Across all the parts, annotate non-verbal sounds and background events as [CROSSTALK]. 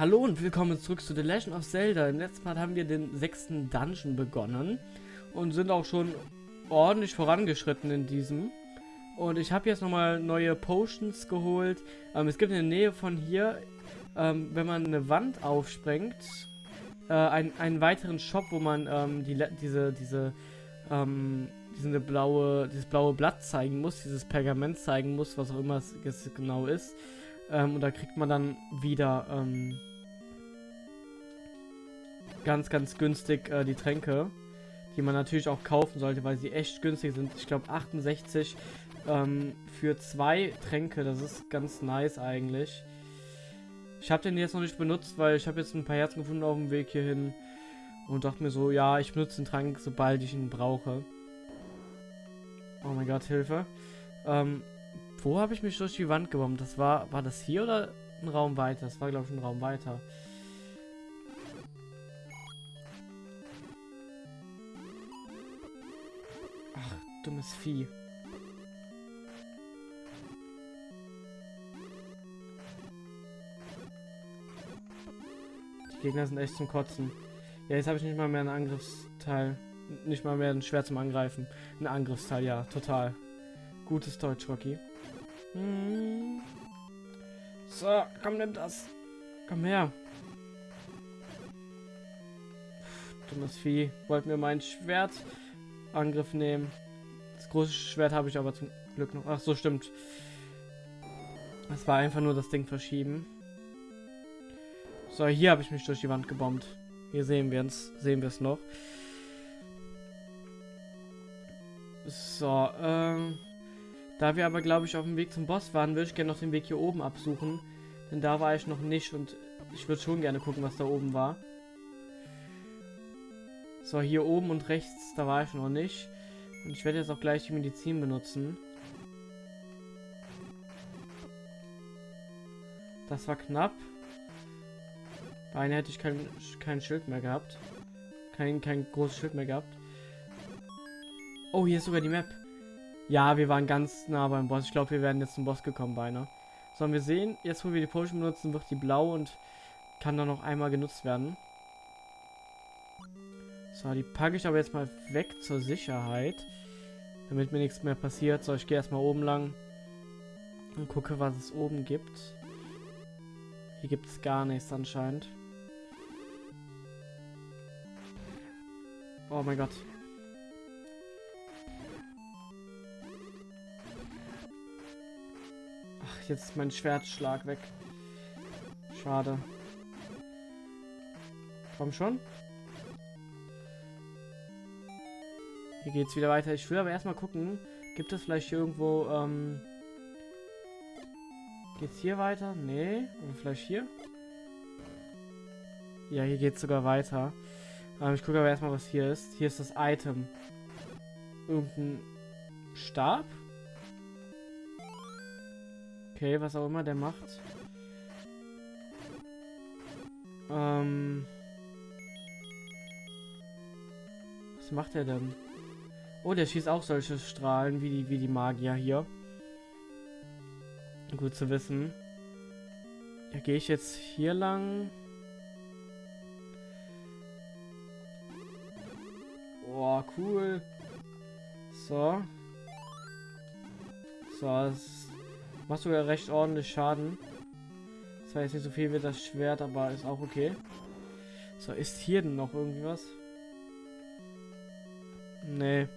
Hallo und willkommen zurück zu The Legend of Zelda. Im letzten Part haben wir den sechsten Dungeon begonnen und sind auch schon ordentlich vorangeschritten in diesem. Und ich habe jetzt nochmal neue Potions geholt. Ähm, es gibt in der Nähe von hier, ähm, wenn man eine Wand aufsprengt, äh, ein, einen weiteren Shop, wo man ähm, die, diese, diese, ähm, diese blaue, dieses blaue Blatt zeigen muss, dieses Pergament zeigen muss, was auch immer es genau ist. Ähm, und da kriegt man dann wieder ähm, ganz, ganz günstig äh, die Tränke, die man natürlich auch kaufen sollte, weil sie echt günstig sind. Ich glaube 68 ähm, für zwei Tränke, das ist ganz nice eigentlich. Ich habe den jetzt noch nicht benutzt, weil ich habe jetzt ein paar Herzen gefunden auf dem Weg hierhin und dachte mir so, ja, ich benutze den Trank, sobald ich ihn brauche. Oh mein Gott, Hilfe. Ähm, wo habe ich mich durch die Wand gebombt? Das war, war das hier oder ein Raum weiter? Das war, glaube ich, ein Raum weiter. Dummes Vieh. Die Gegner sind echt zum Kotzen. Ja, jetzt habe ich nicht mal mehr ein Angriffsteil. Nicht mal mehr ein Schwert zum Angreifen. Ein Angriffsteil, ja, total. Gutes Deutsch, Rocky. Hm. So, komm, nimm das. Komm her. Puh, dummes Vieh. Wollten wir mein Schwert Angriff nehmen große Schwert habe ich aber zum Glück noch. Ach so, stimmt. Es war einfach nur das Ding verschieben. So, hier habe ich mich durch die Wand gebombt. Hier sehen wir es, sehen wir es noch. So, ähm, da wir aber, glaube ich, auf dem Weg zum Boss waren, würde ich gerne noch den Weg hier oben absuchen. Denn da war ich noch nicht und ich würde schon gerne gucken, was da oben war. So, hier oben und rechts, da war ich noch nicht. Und ich werde jetzt auch gleich die Medizin benutzen. Das war knapp. Beine hätte ich kein, kein Schild mehr gehabt. Kein, kein großes Schild mehr gehabt. Oh, hier ist sogar die Map. Ja, wir waren ganz nah beim Boss. Ich glaube, wir werden jetzt zum Boss gekommen, beinahe. So, wir sehen, jetzt wo wir die Potion benutzen, wird die blau und kann dann noch einmal genutzt werden. So, die packe ich aber jetzt mal weg zur Sicherheit. Damit mir nichts mehr passiert. So, ich gehe erstmal oben lang. Und gucke, was es oben gibt. Hier gibt es gar nichts anscheinend. Oh mein Gott. Ach, jetzt ist mein Schwertschlag weg. Schade. Komm schon. Hier geht's wieder weiter. Ich will aber erstmal gucken, gibt es vielleicht irgendwo, ähm... Geht's hier weiter? Nee. Oder vielleicht hier? Ja, hier geht's sogar weiter. Ähm, ich gucke aber erstmal, was hier ist. Hier ist das Item. Irgendein Stab? Okay, was auch immer der macht. Ähm... Was macht er denn? Oh, der schießt auch solche Strahlen wie die, wie die Magier hier. Gut zu wissen. Ja, gehe ich jetzt hier lang? Boah, cool. So. So, das macht sogar recht ordentlich Schaden. Das war jetzt nicht so viel wie das Schwert, aber ist auch okay. So, ist hier denn noch irgendwie was? Nee.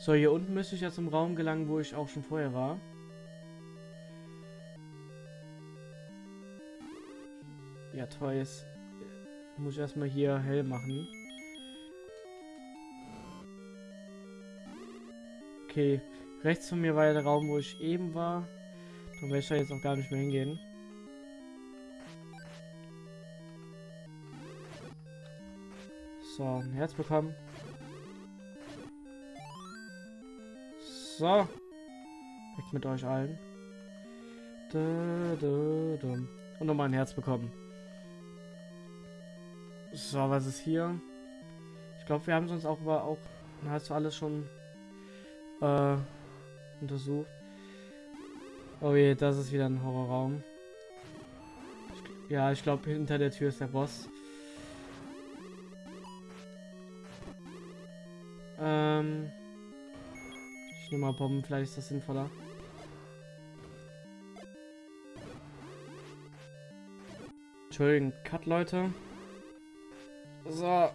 So, hier unten müsste ich ja zum Raum gelangen, wo ich auch schon vorher war. Ja, toll. Jetzt muss ich erstmal hier hell machen. Okay. Rechts von mir war ja der Raum, wo ich eben war. Da werde ich da jetzt auch gar nicht mehr hingehen. So, ein Herz bekommen. So. Weg mit euch allen. Und nochmal ein Herz bekommen. So, was ist hier? Ich glaube, wir haben sonst auch aber auch hast du alles schon äh, untersucht. Oh je, das ist wieder ein Horrorraum. Ja, ich glaube, hinter der Tür ist der Boss. Ähm. Nehme mal Bomben, vielleicht ist das sinnvoller. Entschuldigung, Cut, Leute. So.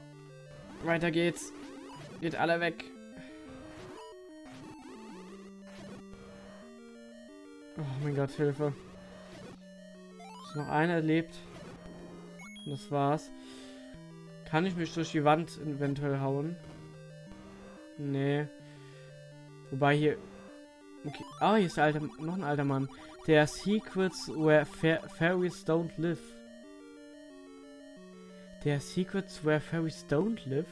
Weiter geht's. Geht alle weg. Oh mein Gott, Hilfe. Ist noch einer. Und das war's. Kann ich mich durch die Wand eventuell hauen? Nee. Wobei hier... Okay. Ah, hier ist der alte, noch ein alter Mann. Der Secrets where fairies don't live. Der Secrets where fairies don't live?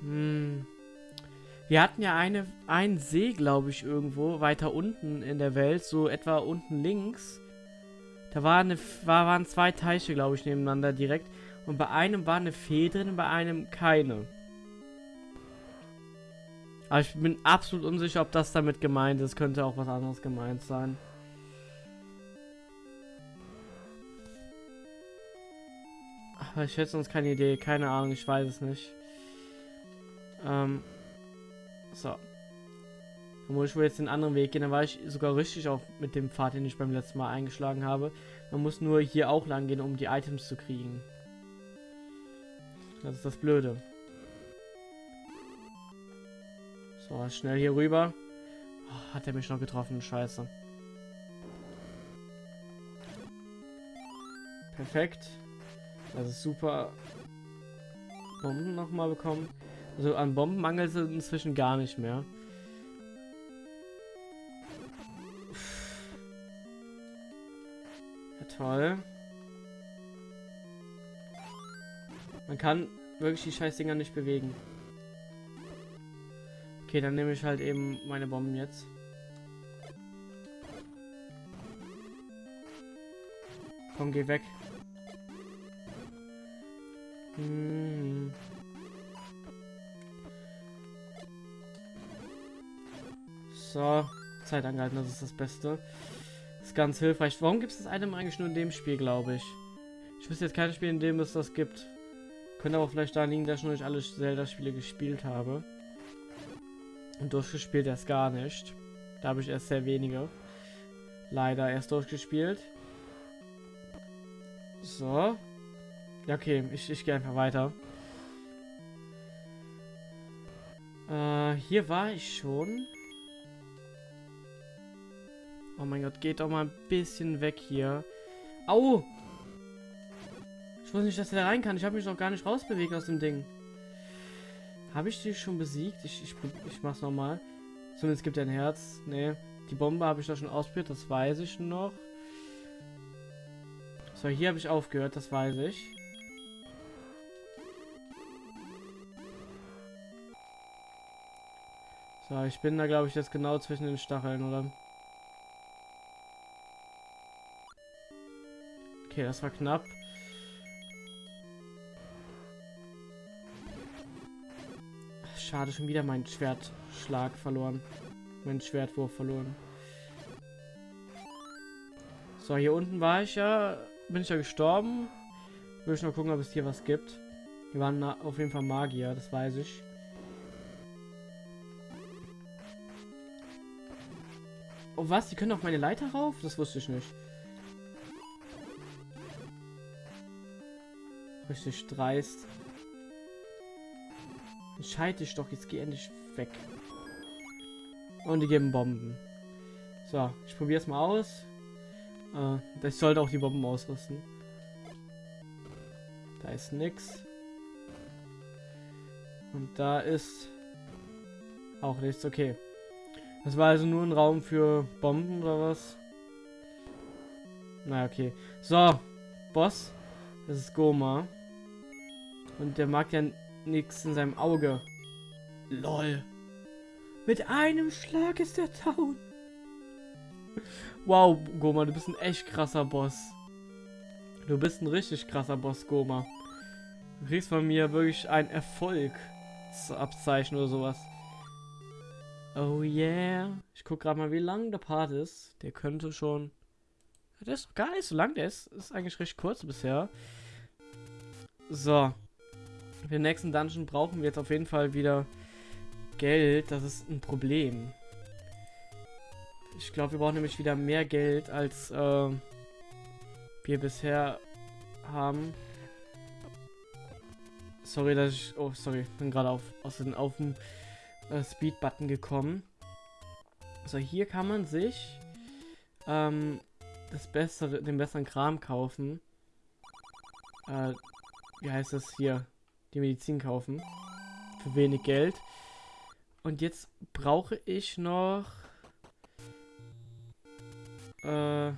Hm. Wir hatten ja eine, einen See, glaube ich, irgendwo weiter unten in der Welt, so etwa unten links. Da war eine, war, waren zwei Teiche, glaube ich, nebeneinander direkt. Und bei einem war eine Fee drin, bei einem keine. Aber ich bin absolut unsicher, ob das damit gemeint ist. Könnte auch was anderes gemeint sein. Aber ich hätte sonst keine Idee. Keine Ahnung, ich weiß es nicht. Ähm, so. Dann muss ich wohl jetzt den anderen Weg gehen. Dann war ich sogar richtig auch mit dem Pfad, den ich beim letzten Mal eingeschlagen habe. Man muss nur hier auch lang gehen, um die Items zu kriegen. Das ist das Blöde. So, schnell hier rüber. Oh, hat er mich noch getroffen? Scheiße. Perfekt. Das ist super. Bomben nochmal bekommen. Also an Bomben mangelt es inzwischen gar nicht mehr. Ja, toll. Man kann wirklich die scheiß Dinger nicht bewegen. Okay, dann nehme ich halt eben meine Bomben jetzt. Komm, geh weg. Hm. So, Zeit angehalten, das ist das Beste. Das ist ganz hilfreich. Warum gibt es das Item eigentlich nur in dem Spiel, glaube ich? Ich wüsste jetzt kein Spiel, in dem es das gibt. Könnte aber vielleicht daran liegen, dass ich noch nicht alle Zelda-Spiele gespielt habe. Und durchgespielt erst gar nicht. Da habe ich erst sehr wenige. Leider erst durchgespielt. So. Ja, okay. Ich, ich gehe einfach weiter. Äh, hier war ich schon. Oh mein Gott, geht doch mal ein bisschen weg hier. Au! Ich wusste nicht, dass er da rein kann. Ich habe mich noch gar nicht rausbewegt aus dem Ding. Habe ich die schon besiegt? Ich, ich, ich mach's nochmal. Zumindest gibt er ein Herz. Nee. Die Bombe habe ich doch schon ausprobiert, das weiß ich noch. So, hier habe ich aufgehört, das weiß ich. So, ich bin da, glaube ich, jetzt genau zwischen den Stacheln, oder? Okay, das war knapp. Schade, schon wieder mein Schwertschlag verloren. Mein Schwertwurf verloren. So, hier unten war ich ja. Bin ich ja gestorben. Will ich noch gucken, ob es hier was gibt. Hier waren auf jeden Fall Magier, das weiß ich. Oh was? Die können auf meine Leiter rauf? Das wusste ich nicht. Richtig dreist. Dich doch, jetzt geh endlich weg. Und die geben Bomben. So, ich probiere es mal aus. Äh, ich sollte auch die Bomben ausrüsten. Da ist nix. Und da ist auch nichts. Okay. Das war also nur ein Raum für Bomben oder was? Na okay. So, Boss. Das ist Goma. Und der mag ja nichts in seinem Auge. Lol. Mit einem Schlag ist er down. Wow, Goma, du bist ein echt krasser Boss. Du bist ein richtig krasser Boss, Goma. Du kriegst von mir wirklich ein Erfolgsabzeichen oder sowas. Oh yeah. Ich guck gerade mal, wie lang der Part ist. Der könnte schon... Der ist gar nicht so lang. Der ist, ist eigentlich recht kurz bisher. So. Für den nächsten Dungeon brauchen wir jetzt auf jeden Fall wieder Geld. Das ist ein Problem. Ich glaube, wir brauchen nämlich wieder mehr Geld, als äh, wir bisher haben. Sorry, dass ich... Oh, sorry. Bin gerade auf, aus den, auf den äh, Speed-Button gekommen. So, hier kann man sich ähm, das bessere, den besseren Kram kaufen. Äh, wie heißt das hier? Die Medizin kaufen. Für wenig Geld. Und jetzt brauche ich noch... Äh,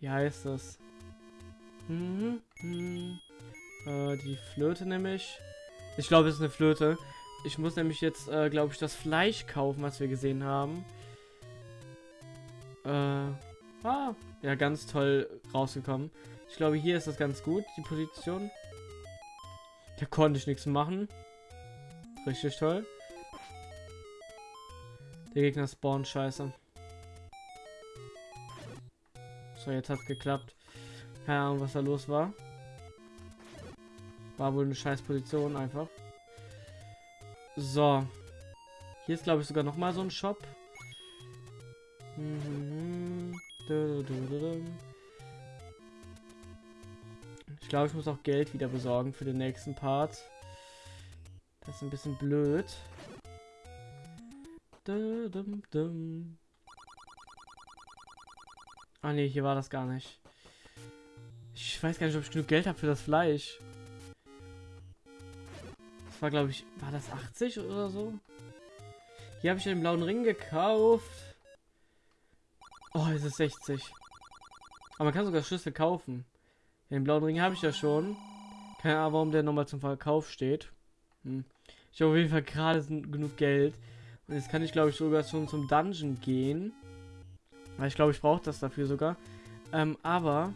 wie heißt das? Hm, hm, äh, die Flöte nämlich. Ich glaube, es ist eine Flöte. Ich muss nämlich jetzt, äh, glaube ich, das Fleisch kaufen, was wir gesehen haben. Äh, ah, ja, ganz toll rausgekommen. Ich glaube, hier ist das ganz gut, die Position. Da konnte ich nichts machen. Richtig toll. Der Gegner spawnt scheiße. So, jetzt hat's geklappt. Keine Ahnung, was da los war. War wohl eine scheiß Position einfach. So. Hier ist, glaube ich, sogar noch mal so ein Shop. Ich glaube, ich muss auch Geld wieder besorgen für den nächsten Part. Das ist ein bisschen blöd. Ah ne, hier war das gar nicht. Ich weiß gar nicht, ob ich genug Geld habe für das Fleisch war, glaube ich, war das 80 oder so? Hier habe ich den blauen Ring gekauft. Oh, es ist 60. Aber man kann sogar Schlüssel kaufen. Den blauen Ring habe ich ja schon. Keine Ahnung, warum der nochmal zum Verkauf steht. Hm. Ich habe auf jeden Fall gerade genug Geld. Und jetzt kann ich, glaube ich, sogar schon zum Dungeon gehen. Weil ich glaube, ich brauche das dafür sogar. Ähm, aber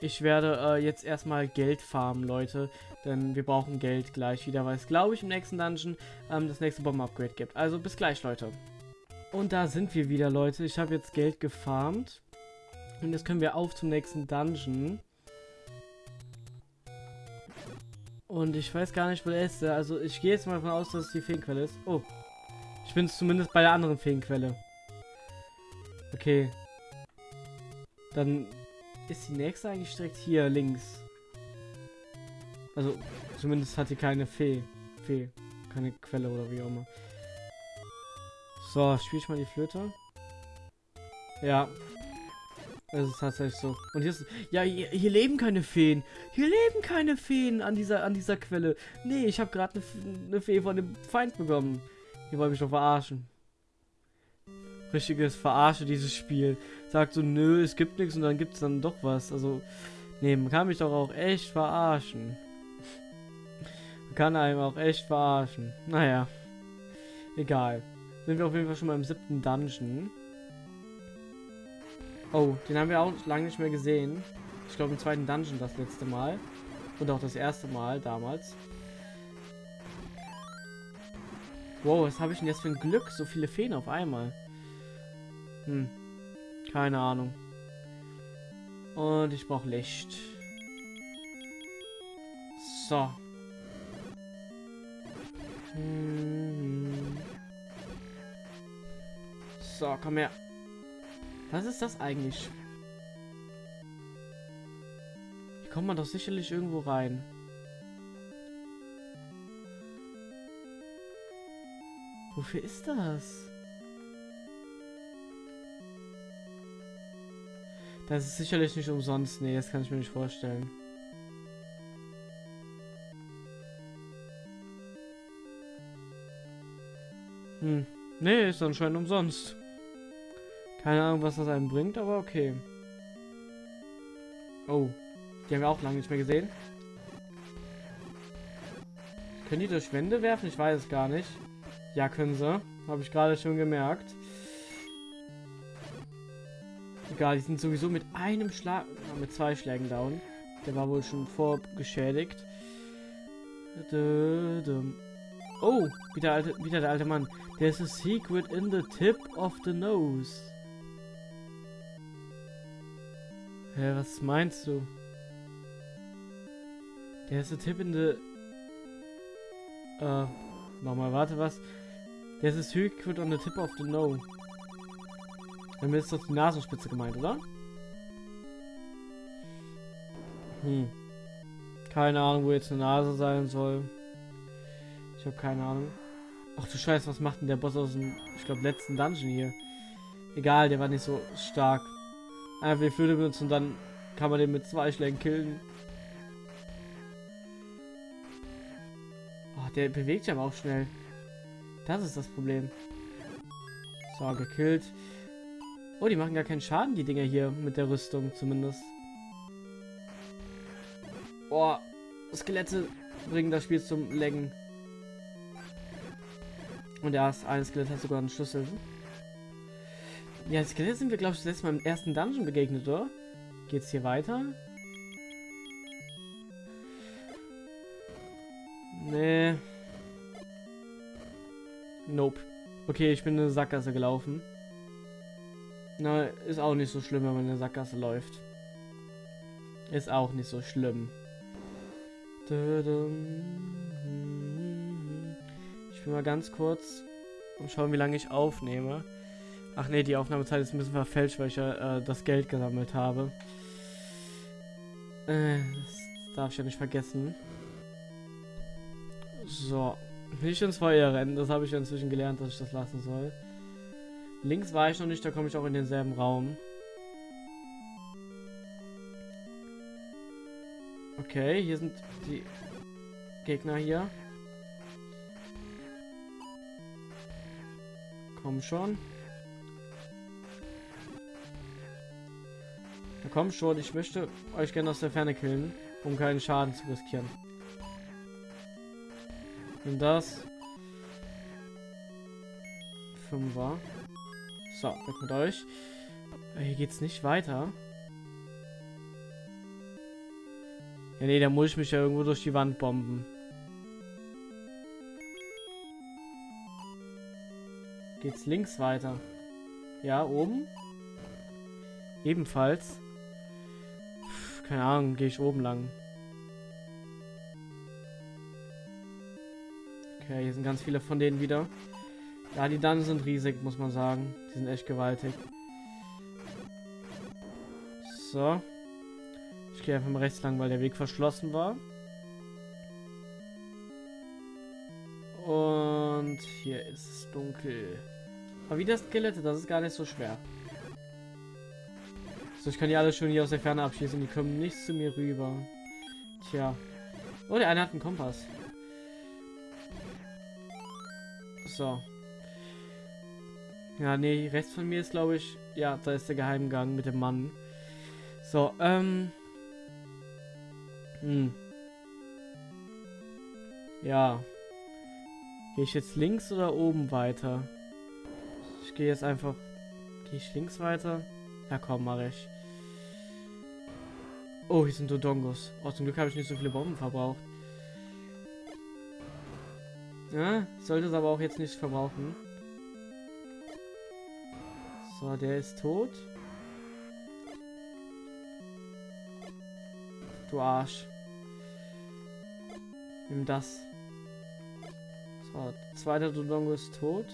ich werde äh, jetzt erstmal Geld farmen, Leute. Denn wir brauchen Geld gleich wieder, weil es, glaube ich, im nächsten Dungeon ähm, das nächste Bomben-Upgrade gibt. Also bis gleich, Leute. Und da sind wir wieder, Leute. Ich habe jetzt Geld gefarmt. Und jetzt können wir auf zum nächsten Dungeon. Und ich weiß gar nicht, wo der ist. Also ich gehe jetzt mal davon aus, dass es die Feenquelle ist. Oh. Ich bin zumindest bei der anderen Feenquelle. Okay. Dann ist die nächste eigentlich direkt hier links. Also, zumindest hat die keine Fee. Fee. Keine Quelle oder wie auch immer. So, spiele ich mal die Flöte. Ja. Es ist tatsächlich so. Und hier ist. Ja, hier, hier, leben keine Feen. Hier leben keine Feen an dieser, an dieser Quelle. Nee, ich habe gerade eine, eine Fee von dem Feind bekommen. Die wollen mich doch verarschen richtiges Verarsche, dieses Spiel. Sagt so, nö, es gibt nichts und dann gibt es dann doch was. Also, nee, man kann mich doch auch echt verarschen. man kann einem auch echt verarschen. Naja, egal. Sind wir auf jeden Fall schon mal im siebten Dungeon. Oh, den haben wir auch lange nicht mehr gesehen. Ich glaube im zweiten Dungeon das letzte Mal. Und auch das erste Mal damals. Wow, was habe ich denn jetzt für ein Glück? So viele Feen auf einmal. Hm. Keine Ahnung. Und ich brauche Licht. So. Hm. So, komm her. Was ist das eigentlich? Hier kommt man doch sicherlich irgendwo rein. Wofür ist das? Das ist sicherlich nicht umsonst. Nee, das kann ich mir nicht vorstellen. Hm. Nee, ist anscheinend umsonst. Keine Ahnung, was das einem bringt, aber okay. Oh. Die haben wir auch lange nicht mehr gesehen. Können die durch Wände werfen? Ich weiß es gar nicht. Ja, können sie. Habe ich gerade schon gemerkt. Egal, die sind sowieso mit einem Schlag, mit zwei Schlägen down. Der war wohl schon vorgeschädigt. Oh, wieder, alte, wieder der alte Mann. There's a secret in the tip of the nose. Hä, was meinst du? There's a tip in the... Äh, nochmal, warte, was? There's a secret on the tip of the nose. Damit ist doch die Nasenspitze gemeint, oder? Hm. Keine Ahnung, wo jetzt eine Nase sein soll. Ich habe keine Ahnung. Ach du Scheiße, was macht denn der Boss aus dem, ich glaube, letzten Dungeon hier? Egal, der war nicht so stark. Einfach die Flöte benutzen und dann kann man den mit zwei Schlägen killen. Oh, der bewegt sich aber auch schnell. Das ist das Problem. So, gekillt. Oh, die machen gar keinen Schaden, die Dinger hier, mit der Rüstung zumindest. Boah, Skelette bringen das Spiel zum Längen. Und ja, eine Skelett hat sogar einen Schlüssel. Ja, Skelett sind wir, glaube ich, das letzte Mal im ersten Dungeon begegnet, oder? Geht's hier weiter? Nee. Nope. Okay, ich bin in eine Sackgasse gelaufen. Na, ist auch nicht so schlimm, wenn man in eine Sackgasse läuft. Ist auch nicht so schlimm. Ich will mal ganz kurz und schauen, wie lange ich aufnehme. Ach nee, die Aufnahmezeit ist ein bisschen verfälscht, weil ich ja äh, das Geld gesammelt habe. Äh, das darf ich ja nicht vergessen. So. Nicht ins Feuer rennen, das habe ich ja inzwischen gelernt, dass ich das lassen soll. Links war ich noch nicht, da komme ich auch in denselben Raum. Okay, hier sind die Gegner hier. Komm schon. Komm schon, ich möchte euch gerne aus der Ferne killen, um keinen Schaden zu riskieren. Und das. Fünfer. So, weg mit euch. Hier geht's nicht weiter. Ja, nee, da muss ich mich ja irgendwo durch die Wand bomben. Geht's links weiter? Ja, oben? Ebenfalls. Keine Ahnung, gehe ich oben lang. Okay, hier sind ganz viele von denen wieder. Ja, die dann sind riesig, muss man sagen. Die sind echt gewaltig. So. Ich gehe einfach mal rechts lang, weil der Weg verschlossen war. Und hier ist es dunkel. Aber wie das Skelette, das ist gar nicht so schwer. So, ich kann die alle schon hier aus der Ferne abschießen. Die kommen nicht zu mir rüber. Tja. Oh, der eine hat einen Kompass. So. Ja, nee, rechts von mir ist, glaube ich... Ja, da ist der Geheimgang mit dem Mann. So, ähm... Hm. Ja. Gehe ich jetzt links oder oben weiter? Ich gehe jetzt einfach... Gehe ich links weiter? Ja, komm, mache ich. Oh, hier sind Dodongos. Oh, zum Glück habe ich nicht so viele Bomben verbraucht. Ja, sollte es aber auch jetzt nicht verbrauchen. So, der ist tot. Du Arsch. Nimm das. So, zweiter Dodongo ist tot.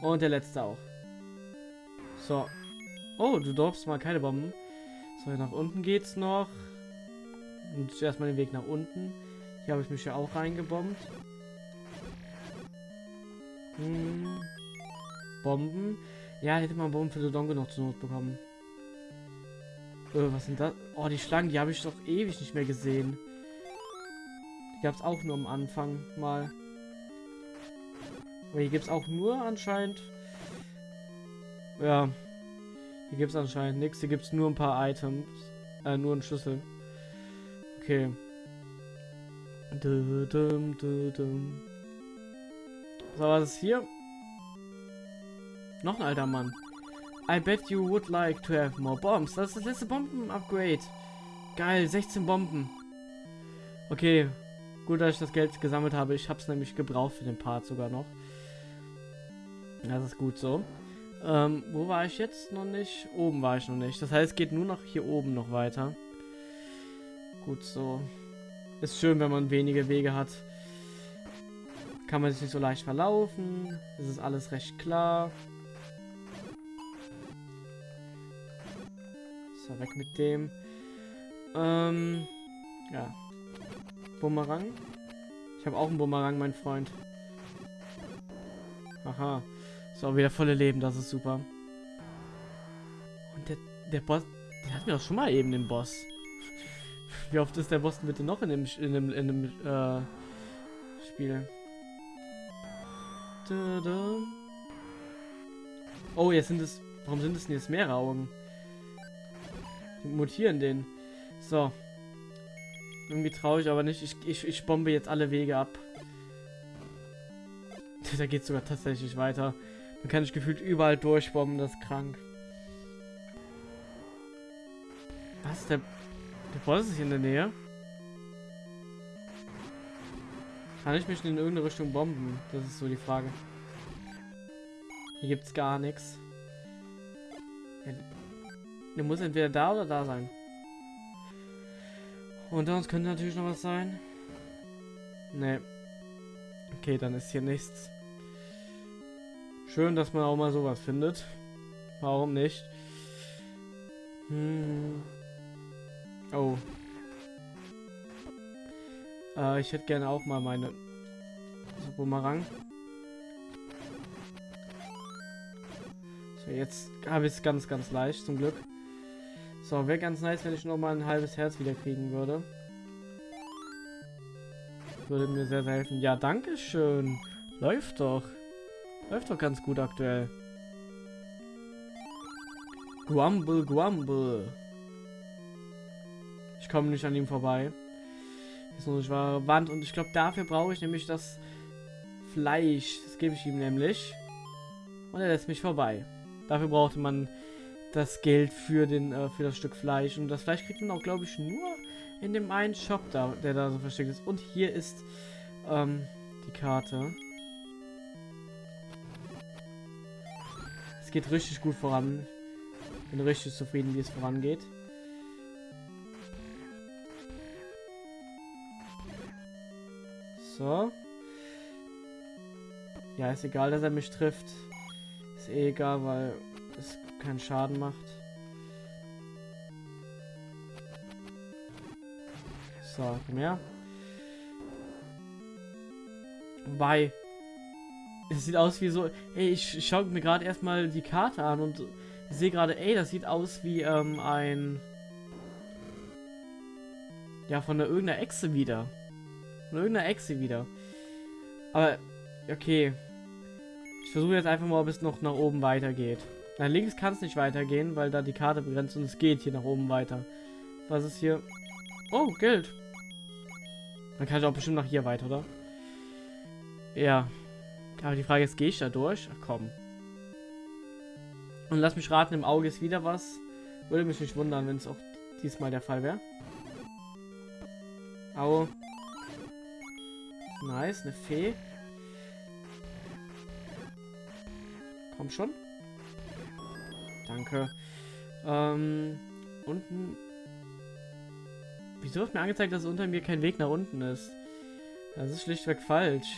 Und der letzte auch. So. Oh, du darfst mal keine Bomben. So, nach unten geht's noch. Und zuerst mal den Weg nach unten. Hier habe ich mich ja auch reingebombt. Hm. Bomben. Ja, hätte man Bomben für Dodongo noch zur Not bekommen. Äh, was sind das? Oh, die Schlangen, die habe ich doch ewig nicht mehr gesehen. Die gab es auch nur am Anfang mal. Aber hier gibt es auch nur anscheinend... Ja. Hier gibt es anscheinend nichts. Hier gibt es nur ein paar Items. Äh, nur einen Schlüssel. Okay. Du, dum, du, dum. So, was ist hier? Noch ein alter Mann. I bet you would like to have more bombs. Das ist das letzte Bomben-Upgrade. Geil, 16 Bomben. Okay. Gut, dass ich das Geld gesammelt habe. Ich habe es nämlich gebraucht für den Part sogar noch. Das ist gut so. Ähm, wo war ich jetzt noch nicht? Oben war ich noch nicht. Das heißt, es geht nur noch hier oben noch weiter. Gut so. Ist schön, wenn man wenige Wege hat. Kann man sich nicht so leicht verlaufen. Es ist alles recht klar. So, weg mit dem. Ähm, ja. Bumerang. Ich habe auch einen Bumerang, mein Freund. Aha. So, wieder volle Leben, das ist super. Und der, der Boss, der hat mir doch schon mal eben den Boss. Wie oft ist der Boss bitte noch in dem, in dem, in dem äh, Spiel? Da, da. Oh, jetzt sind es. Warum sind es denn jetzt mehrere Augen? Die mutieren den. So. Irgendwie traurig, aber nicht. Ich, ich, ich bombe jetzt alle Wege ab. [LAUGHS] da geht sogar tatsächlich weiter. Man kann sich gefühlt überall durchbomben, das ist krank. Was? Der, der Boss ist hier in der Nähe? Kann ich mich in irgendeine Richtung bomben? Das ist so die Frage. Hier gibt's gar nichts. der muss entweder da oder da sein. Und da uns könnte natürlich noch was sein. Ne. Okay, dann ist hier nichts. Schön, dass man auch mal sowas findet. Warum nicht? Hm. Oh. Äh, ich hätte gerne auch mal meine so, Bumerang. So, jetzt habe ich es ganz, ganz leicht, zum Glück. So, wäre ganz nice, wenn ich noch mal ein halbes Herz wieder kriegen würde. Würde mir sehr, sehr helfen. Ja, danke schön. Läuft doch. Läuft doch ganz gut aktuell. Grumble, Grumble. Ich komme nicht an ihm vorbei. Ist noch nicht wahre Wand. Und ich glaube, dafür brauche ich nämlich das Fleisch. Das gebe ich ihm nämlich. Und er lässt mich vorbei. Dafür brauchte man das Geld für den äh, für das Stück Fleisch. Und das Fleisch kriegt man auch, glaube ich, nur in dem einen Shop da, der da so versteckt ist. Und hier ist ähm, die Karte. Geht richtig gut voran. Bin richtig zufrieden, wie es vorangeht. So. Ja, ist egal, dass er mich trifft. Ist eh egal, weil es keinen Schaden macht. So, mehr. Wobei, es sieht aus wie so, ey, ich schaue mir gerade erstmal die Karte an und sehe gerade, ey, das sieht aus wie ähm, ein, ja, von der irgendeiner Echse wieder. Von irgendeiner Echse wieder. Aber, okay. Ich versuche jetzt einfach mal, ob es noch nach oben weitergeht. Nach links kann es nicht weitergehen, weil da die Karte begrenzt und es geht hier nach oben weiter. Was ist hier? Oh, Geld. Dann kann ich auch bestimmt nach hier weiter, oder? Ja. Aber die Frage ist, gehe ich da durch? Ach komm. Und lass mich raten, im Auge ist wieder was. Würde mich nicht wundern, wenn es auch diesmal der Fall wäre. Au. Nice, eine Fee. Komm schon. Danke. Ähm, unten. Wieso wird mir angezeigt, dass unter mir kein Weg nach unten ist? Das ist schlichtweg falsch.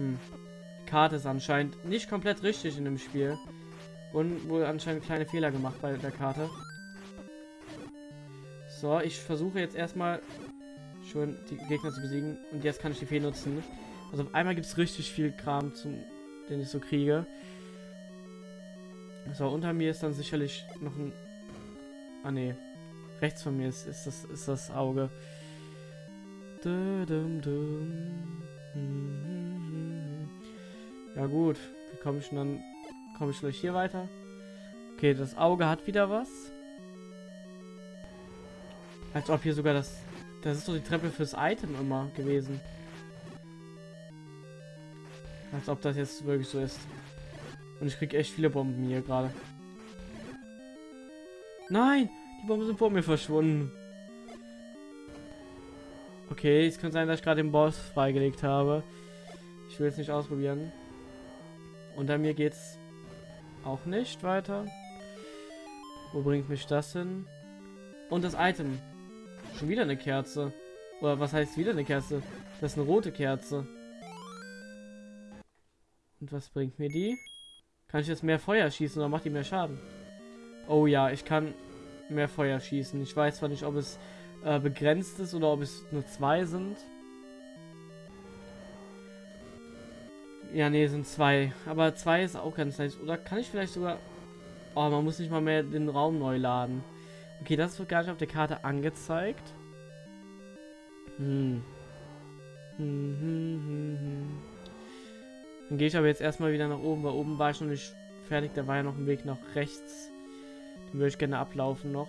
Hm. Die Karte ist anscheinend nicht komplett richtig in dem Spiel. Und wohl anscheinend kleine Fehler gemacht bei der Karte. So, ich versuche jetzt erstmal schon die Gegner zu besiegen. Und jetzt kann ich die Fee nutzen. Also auf einmal gibt es richtig viel Kram, zum, den ich so kriege. So, unter mir ist dann sicherlich noch ein... Ah, ne. Rechts von mir ist, ist, das, ist das Auge. Ja gut, wie komme ich dann... Komme ich gleich hier weiter? Okay, das Auge hat wieder was. Als ob hier sogar das... Das ist doch die Treppe fürs Item immer gewesen. Als ob das jetzt wirklich so ist. Und ich kriege echt viele Bomben hier gerade. Nein! Die Bomben sind vor mir verschwunden. Okay, es könnte sein, dass ich gerade den Boss freigelegt habe. Ich will es nicht ausprobieren. Unter mir geht's auch nicht weiter. Wo bringt mich das hin? Und das Item. Schon wieder eine Kerze. Oder was heißt wieder eine Kerze? Das ist eine rote Kerze. Und was bringt mir die? Kann ich jetzt mehr Feuer schießen oder macht die mehr Schaden? Oh ja, ich kann mehr Feuer schießen. Ich weiß zwar nicht, ob es äh, begrenzt ist oder ob es nur zwei sind. Ja, nee, sind zwei. Aber zwei ist auch ganz nice. Oder kann ich vielleicht sogar... Oh, man muss nicht mal mehr den Raum neu laden. Okay, das wird gar nicht auf der Karte angezeigt. Hm. Hm, hm, hm, hm. Dann gehe ich aber jetzt erstmal wieder nach oben, weil oben war ich noch nicht fertig. Da war ja noch ein Weg nach rechts. Den würde ich gerne ablaufen noch.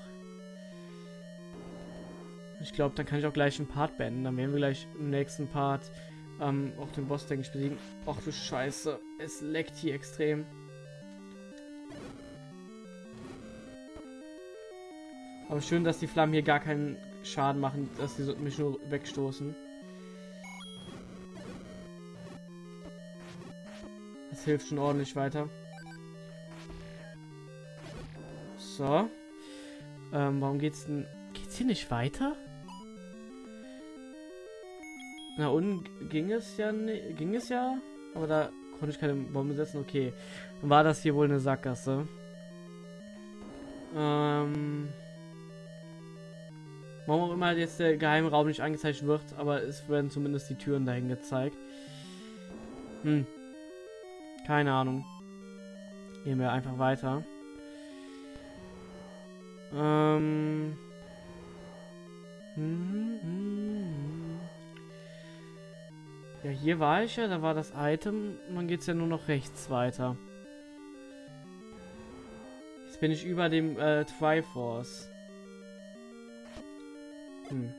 Ich glaube, dann kann ich auch gleich einen Part beenden. Dann werden wir gleich im nächsten Part ähm, auch den Boss, denke ich, besiegen. Ach du Scheiße. Es leckt hier extrem. Aber schön, dass die Flammen hier gar keinen Schaden machen, dass sie mich nur wegstoßen. Das hilft schon ordentlich weiter. So. Ähm, warum geht's denn... Geht's hier nicht weiter? Na unten ging es ja ging es ja, aber da konnte ich keine Bombe setzen. Okay, war das hier wohl eine Sackgasse. Ähm, warum auch immer jetzt der geheime Raum nicht angezeigt wird, aber es werden zumindest die Türen dahin gezeigt. Hm, keine Ahnung. Gehen wir einfach weiter. Ähm. Hm, hm, hm. Ja, hier war ich ja, da war das Item. Dann geht es ja nur noch rechts weiter. Jetzt bin ich über dem äh, Triforce. Hm.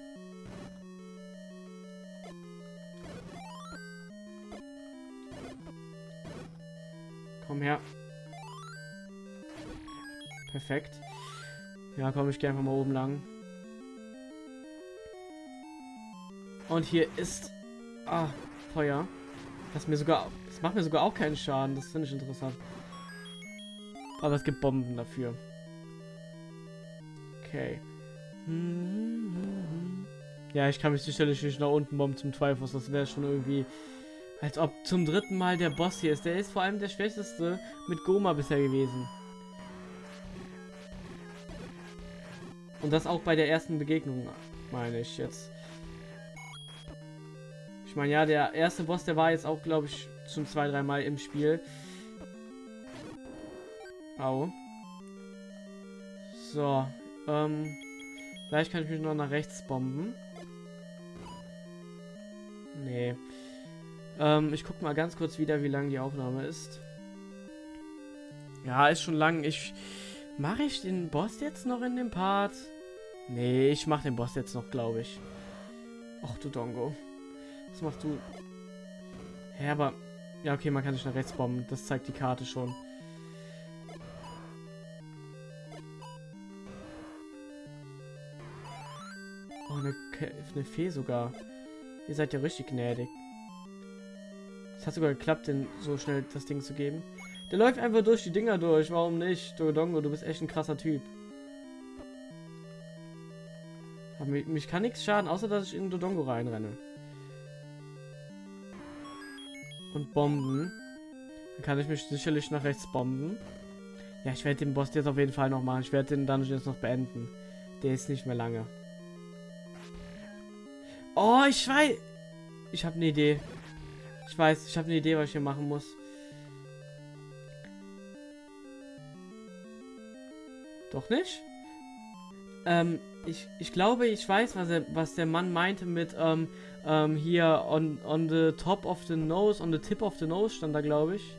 Komm her. Perfekt. Ja, komm, ich gehe einfach mal oben lang. Und hier ist... Ah, Feuer. Das mir sogar... Das macht mir sogar auch keinen Schaden. Das finde ich interessant. Aber es gibt Bomben dafür. Okay. Ja, ich kann mich sicherlich nicht nach unten bomben zum Triforce. Das wäre schon irgendwie... Als ob zum dritten Mal der Boss hier ist. Der ist vor allem der schwächste mit Goma bisher gewesen. Und das auch bei der ersten Begegnung, meine ich jetzt. Ich meine, ja, der erste Boss, der war jetzt auch, glaube ich, schon zwei, dreimal im Spiel. Au. So, ähm, vielleicht kann ich mich noch nach rechts bomben. Nee. Ähm, ich guck mal ganz kurz wieder, wie lang die Aufnahme ist. Ja, ist schon lang. Ich mache ich den Boss jetzt noch in dem Part? Nee, ich mache den Boss jetzt noch, glaube ich. Ach du Dongo. Was machst du? Hä, aber... Ja, okay, man kann sich nach rechts bomben. Das zeigt die Karte schon. Oh, eine, eine Fee sogar. Ihr seid ja richtig gnädig. Es hat sogar geklappt, den so schnell das Ding zu geben. Der läuft einfach durch die Dinger durch. Warum nicht? Dodongo, du bist echt ein krasser Typ. Aber mich, mich kann nichts schaden, außer dass ich in Dodongo reinrenne. Und Bomben. Dann kann ich mich sicherlich nach rechts bomben. Ja, ich werde den Boss jetzt auf jeden Fall noch machen. Ich werde den Dungeon jetzt noch beenden. Der ist nicht mehr lange. Oh, ich weiß... Ich habe eine Idee. Ich weiß, ich habe eine Idee, was ich hier machen muss. Doch nicht? Ähm, ich, ich glaube, ich weiß, was, er, was der Mann meinte mit ähm, ähm, hier on, on the top of the nose, on the tip of the nose stand da, glaube ich.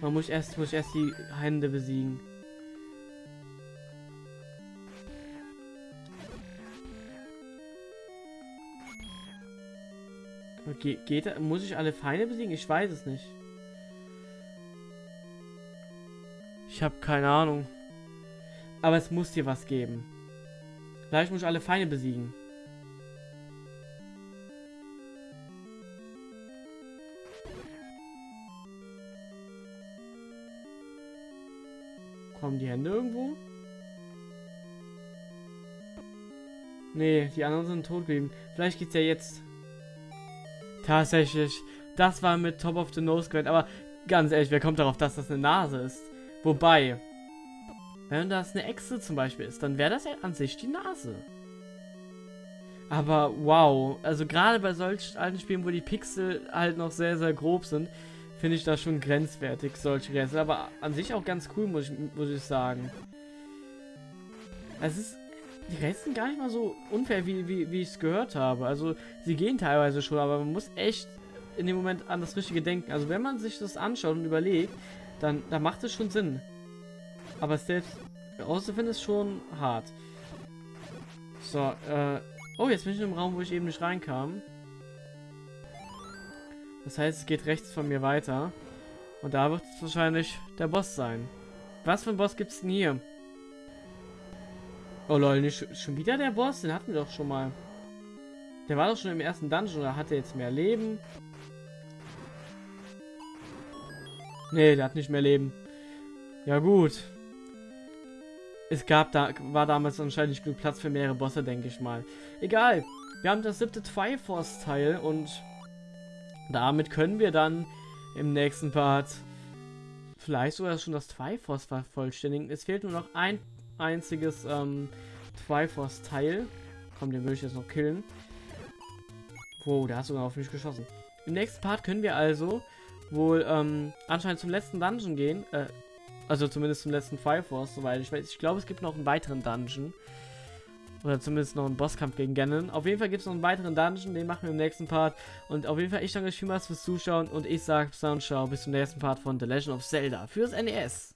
Man muss erst, muss erst die Hände besiegen. Ge geht, muss ich alle Feinde besiegen? Ich weiß es nicht. Ich habe keine Ahnung. Aber es muss dir was geben. Vielleicht muss ich alle Feinde besiegen. Kommen die Hände irgendwo? Nee, die anderen sind tot geblieben. Vielleicht geht's ja jetzt. Tatsächlich. Das war mit Top of the Nose gemeint. Aber ganz ehrlich, wer kommt darauf, dass das eine Nase ist? Wobei, wenn das eine Echse zum Beispiel ist, dann wäre das ja an sich die Nase. Aber wow, also gerade bei solchen alten Spielen, wo die Pixel halt noch sehr, sehr grob sind, finde ich das schon grenzwertig, solche Rätsel. Aber an sich auch ganz cool, muss ich, muss ich sagen. Es ist, die sind gar nicht mal so unfair, wie, wie, wie ich es gehört habe. Also, sie gehen teilweise schon, aber man muss echt in dem Moment an das Richtige denken. Also, wenn man sich das anschaut und überlegt, dann, dann macht es schon Sinn. Aber selbst rauszufinden ist schon hart. So, äh... Oh, jetzt bin ich einem Raum, wo ich eben nicht reinkam. Das heißt, es geht rechts von mir weiter. Und da wird es wahrscheinlich der Boss sein. Was für ein Boss gibt es denn hier? Oh lol, nicht schon wieder der Boss? Den hatten wir doch schon mal. Der war doch schon im ersten Dungeon oder hat er jetzt mehr Leben? Nee, der hat nicht mehr Leben. Ja gut es gab da, war damals anscheinend nicht genug Platz für mehrere Bosse, denke ich mal. Egal, wir haben das siebte Triforce-Teil und damit können wir dann im nächsten Part vielleicht sogar schon das Triforce vervollständigen. Es fehlt nur noch ein einziges ähm, Triforce-Teil. Komm, den würde ich jetzt noch killen. Wow, der hat sogar auf mich geschossen. Im nächsten Part können wir also wohl ähm, anscheinend zum letzten Dungeon gehen. Äh, also zumindest zum letzten Fire Force, soweit ich weiß. Ich glaube, es gibt noch einen weiteren Dungeon. Oder zumindest noch einen Bosskampf gegen Ganon. Auf jeden Fall gibt es noch einen weiteren Dungeon, den machen wir im nächsten Part. Und auf jeden Fall, ich danke euch vielmals fürs Zuschauen und ich sage bis zum nächsten Part von The Legend of Zelda fürs NES.